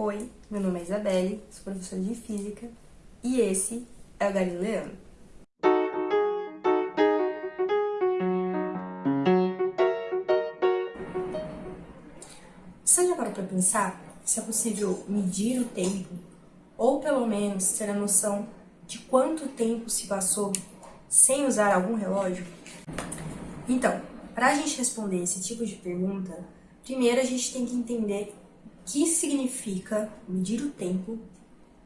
Oi, meu nome é Isabelle, sou professora de Física e esse é o Galileano. Você já parou para pensar se é possível medir o tempo ou pelo menos ter a noção de quanto tempo se passou sem usar algum relógio? Então, para a gente responder esse tipo de pergunta, primeiro a gente tem que entender que significa medir o tempo,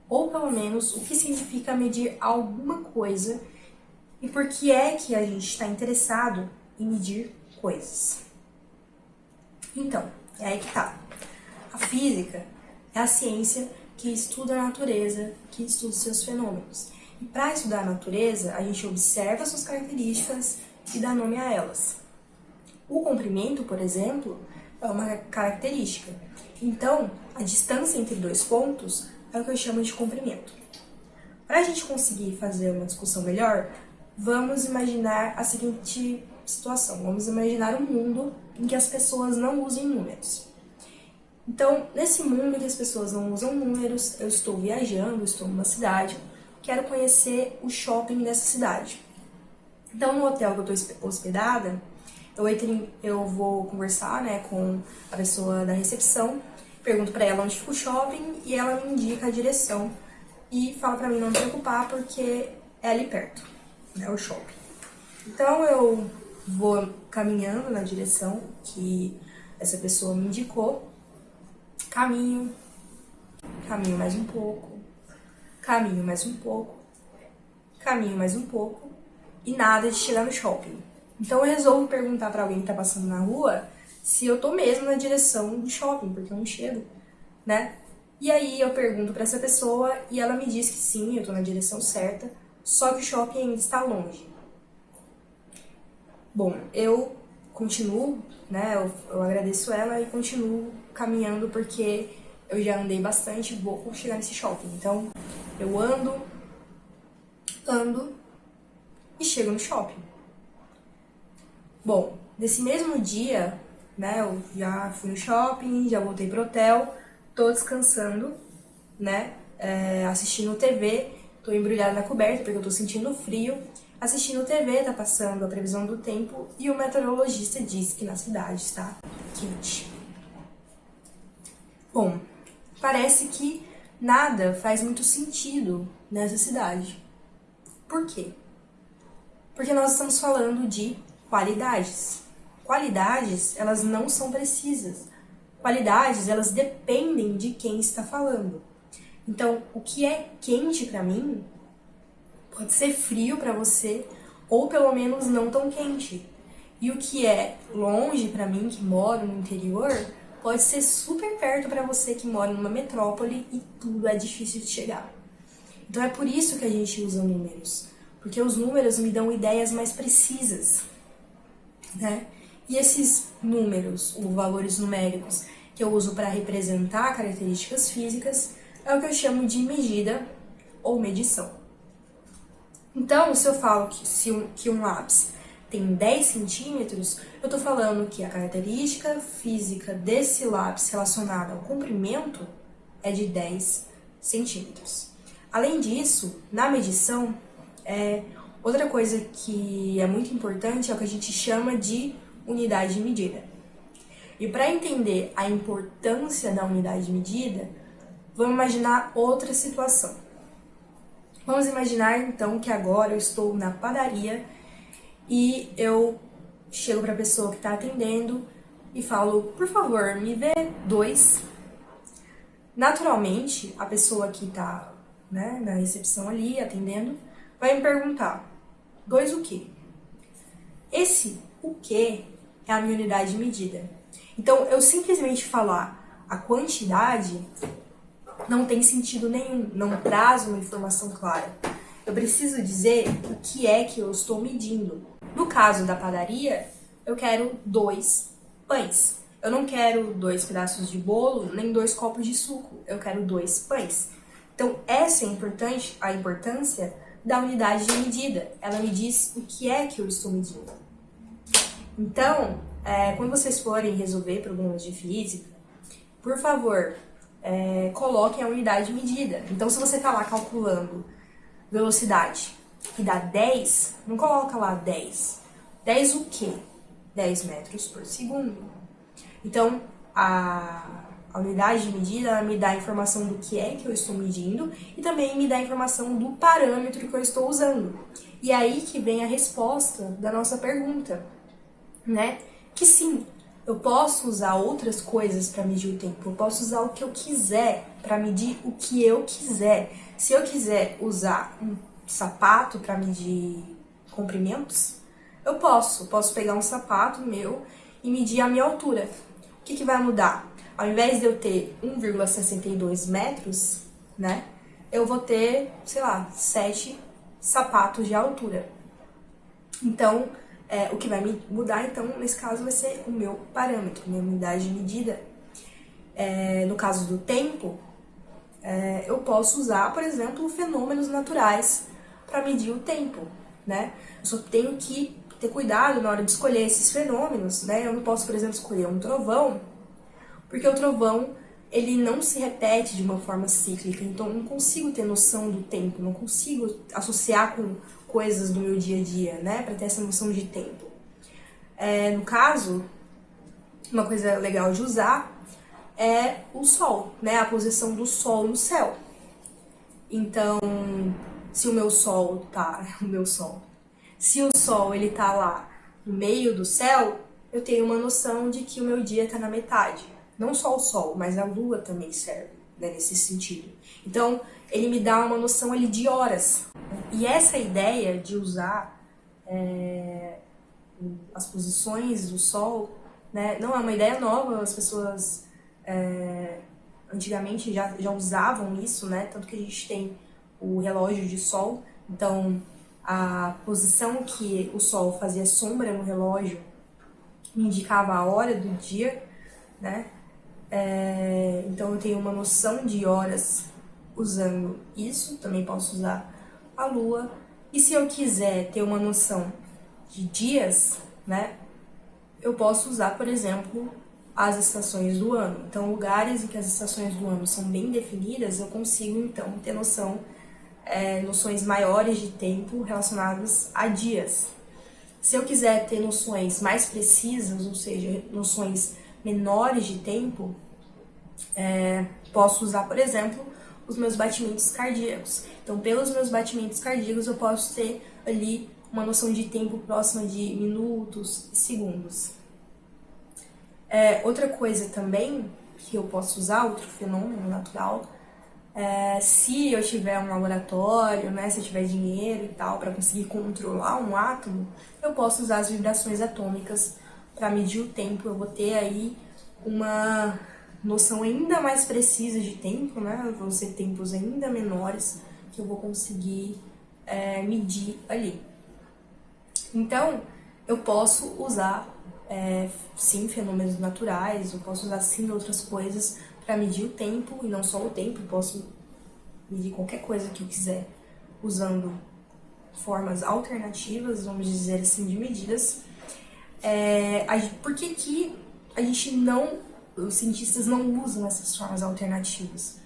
ou pelo menos o que significa medir alguma coisa e por que é que a gente está interessado em medir coisas. Então, é aí que tá. A física é a ciência que estuda a natureza, que estuda seus fenômenos. E para estudar a natureza, a gente observa suas características e dá nome a elas. O comprimento, por exemplo, é uma característica. Então, a distância entre dois pontos é o que eu chamo de comprimento. Para a gente conseguir fazer uma discussão melhor, vamos imaginar a seguinte situação. Vamos imaginar um mundo em que as pessoas não usem números. Então, nesse mundo em que as pessoas não usam números, eu estou viajando, estou numa cidade, quero conhecer o shopping dessa cidade. Então, no hotel que eu estou hospedada, eu, eu vou conversar né, com a pessoa da recepção, pergunto para ela onde fica o shopping e ela me indica a direção e fala para mim não me preocupar porque é ali perto, né, o shopping. Então eu vou caminhando na direção que essa pessoa me indicou, caminho, caminho mais um pouco, caminho mais um pouco, caminho mais um pouco e nada de chegar no shopping. Então eu resolvo perguntar para alguém que tá passando na rua se eu tô mesmo na direção do shopping, porque eu não chego, né? E aí eu pergunto para essa pessoa e ela me diz que sim, eu tô na direção certa, só que o shopping ainda está longe. Bom, eu continuo, né? Eu, eu agradeço ela e continuo caminhando porque eu já andei bastante vou chegar nesse shopping. Então eu ando, ando e chego no shopping. Bom, nesse mesmo dia, né, eu já fui no shopping, já voltei pro hotel, tô descansando, né, é, assistindo TV, tô embrulhada na coberta porque eu tô sentindo frio, assistindo TV, tá passando a previsão do tempo e o meteorologista diz que na cidade está quente. Bom, parece que nada faz muito sentido nessa cidade. Por quê? Porque nós estamos falando de qualidades. Qualidades, elas não são precisas. Qualidades, elas dependem de quem está falando. Então, o que é quente para mim pode ser frio para você ou pelo menos não tão quente. E o que é longe para mim que moro no interior pode ser super perto para você que mora numa metrópole e tudo é difícil de chegar. Então é por isso que a gente usa números, porque os números me dão ideias mais precisas né? E esses números, ou valores numéricos, que eu uso para representar características físicas, é o que eu chamo de medida ou medição. Então, se eu falo que, se um, que um lápis tem 10 centímetros, eu estou falando que a característica física desse lápis relacionada ao comprimento é de 10 centímetros. Além disso, na medição, é, Outra coisa que é muito importante é o que a gente chama de unidade de medida. E para entender a importância da unidade de medida, vamos imaginar outra situação. Vamos imaginar então que agora eu estou na padaria e eu chego para a pessoa que está atendendo e falo, por favor, me vê dois. Naturalmente, a pessoa que está né, na recepção ali, atendendo, vai me perguntar, Dois o quê? Esse o quê é a minha unidade de medida. Então, eu simplesmente falar a quantidade não tem sentido nenhum, não traz uma informação clara. Eu preciso dizer o que é que eu estou medindo. No caso da padaria, eu quero dois pães. Eu não quero dois pedaços de bolo, nem dois copos de suco. Eu quero dois pães. Então, essa é importante, a importância da unidade de medida. Ela me diz o que é que eu estou medindo. Então, é, quando vocês forem resolver problemas de física, por favor, é, coloquem a unidade de medida. Então, se você está lá calculando velocidade que dá 10, não coloca lá 10. 10 o quê? 10 metros por segundo. Então, a, a unidade de medida me dá a informação do que é que eu estou medindo e também me dá a informação do parâmetro que eu estou usando. E é aí que vem a resposta da nossa pergunta, né? Que sim, eu posso usar outras coisas para medir o tempo, eu posso usar o que eu quiser para medir o que eu quiser. Se eu quiser usar um sapato para medir comprimentos, eu posso. Posso pegar um sapato meu e medir a minha altura. O que, que vai mudar? Ao invés de eu ter 1,62 metros, né, eu vou ter, sei lá, 7 sapatos de altura. Então, é, o que vai me mudar, então, nesse caso, vai ser o meu parâmetro, minha unidade de medida. É, no caso do tempo, é, eu posso usar, por exemplo, fenômenos naturais para medir o tempo, né? Eu só tenho que ter cuidado na hora de escolher esses fenômenos, né? Eu não posso, por exemplo, escolher um trovão, porque o trovão ele não se repete de uma forma cíclica, então eu não consigo ter noção do tempo, não consigo associar com coisas do meu dia a dia, né, para ter essa noção de tempo. É, no caso, uma coisa legal de usar é o sol, né, a posição do sol no céu. Então, se o meu sol tá, o meu sol, se o sol ele tá lá no meio do céu, eu tenho uma noção de que o meu dia está na metade. Não só o sol, mas a lua também serve né, nesse sentido. Então, ele me dá uma noção ali de horas. E essa ideia de usar é, as posições do sol, né, não é uma ideia nova, as pessoas é, antigamente já, já usavam isso, né, tanto que a gente tem o relógio de sol, então a posição que o sol fazia sombra no relógio indicava a hora do dia, né, é, então eu tenho uma noção de horas usando isso, também posso usar a lua. E se eu quiser ter uma noção de dias, né, eu posso usar, por exemplo, as estações do ano. Então, lugares em que as estações do ano são bem definidas, eu consigo então ter noção, é, noções maiores de tempo relacionadas a dias. Se eu quiser ter noções mais precisas, ou seja, noções menores de tempo, é, posso usar, por exemplo, os meus batimentos cardíacos. Então, pelos meus batimentos cardíacos, eu posso ter ali uma noção de tempo próxima de minutos e segundos. É, outra coisa também que eu posso usar, outro fenômeno natural, é, se eu tiver um laboratório, né, se eu tiver dinheiro e tal, para conseguir controlar um átomo, eu posso usar as vibrações atômicas para medir o tempo. Eu vou ter aí uma noção ainda mais precisa de tempo, né? Vão ser tempos ainda menores que eu vou conseguir é, medir ali. Então, eu posso usar, é, sim, fenômenos naturais, eu posso usar, sim, outras coisas para medir o tempo, e não só o tempo, eu posso medir qualquer coisa que eu quiser usando formas alternativas, vamos dizer assim, de medidas. É, a, por que, que a gente não os cientistas não usam essas formas alternativas.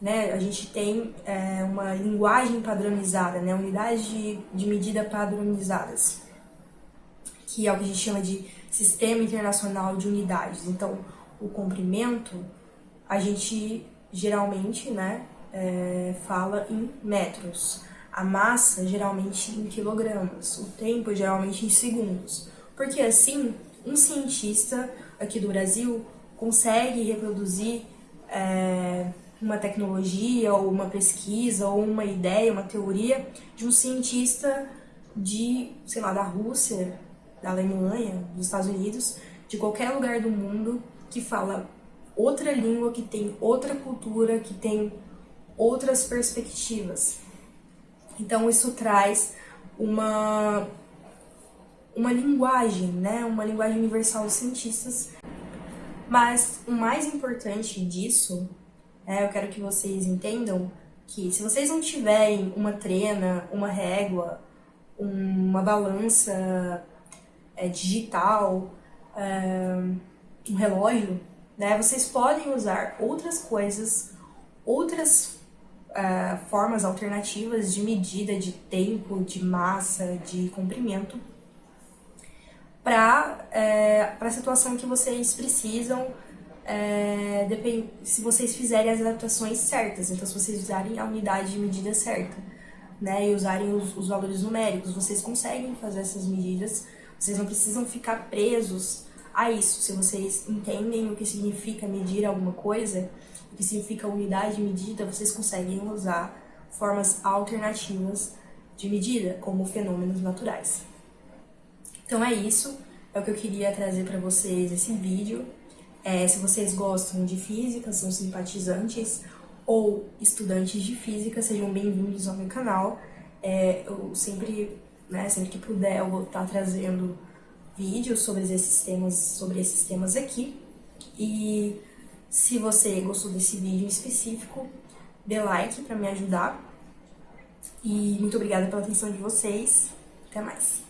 Né? A gente tem é, uma linguagem padronizada, né? unidades de, de medida padronizadas, que é o que a gente chama de Sistema Internacional de Unidades. Então, o comprimento, a gente geralmente né, é, fala em metros, a massa geralmente em quilogramas, o tempo geralmente em segundos. Porque assim, um cientista aqui do Brasil consegue reproduzir é, uma tecnologia ou uma pesquisa ou uma ideia, uma teoria de um cientista de, sei lá, da Rússia, da Alemanha, dos Estados Unidos, de qualquer lugar do mundo que fala outra língua, que tem outra cultura, que tem outras perspectivas. Então isso traz uma uma linguagem, né, uma linguagem universal dos cientistas mas o mais importante disso, é, eu quero que vocês entendam que se vocês não tiverem uma trena, uma régua, uma balança é, digital, é, um relógio, Né? Vocês podem usar outras coisas, outras uh, formas alternativas de medida de tempo, de massa, de comprimento para é, a situação que vocês precisam, é, depend, se vocês fizerem as adaptações certas. Então, se vocês usarem a unidade de medida certa, né, e usarem os, os valores numéricos, vocês conseguem fazer essas medidas. Vocês não precisam ficar presos a isso. Se vocês entendem o que significa medir alguma coisa, o que significa unidade de medida, vocês conseguem usar formas alternativas de medida, como fenômenos naturais. Então é isso, é o que eu queria trazer para vocês esse vídeo. É, se vocês gostam de física, são simpatizantes ou estudantes de física, sejam bem-vindos ao meu canal. É, eu sempre, né, sempre que puder, eu vou estar trazendo vídeos sobre esses temas, sobre esses temas aqui. E se você gostou desse vídeo em específico, dê like para me ajudar. E muito obrigada pela atenção de vocês. Até mais.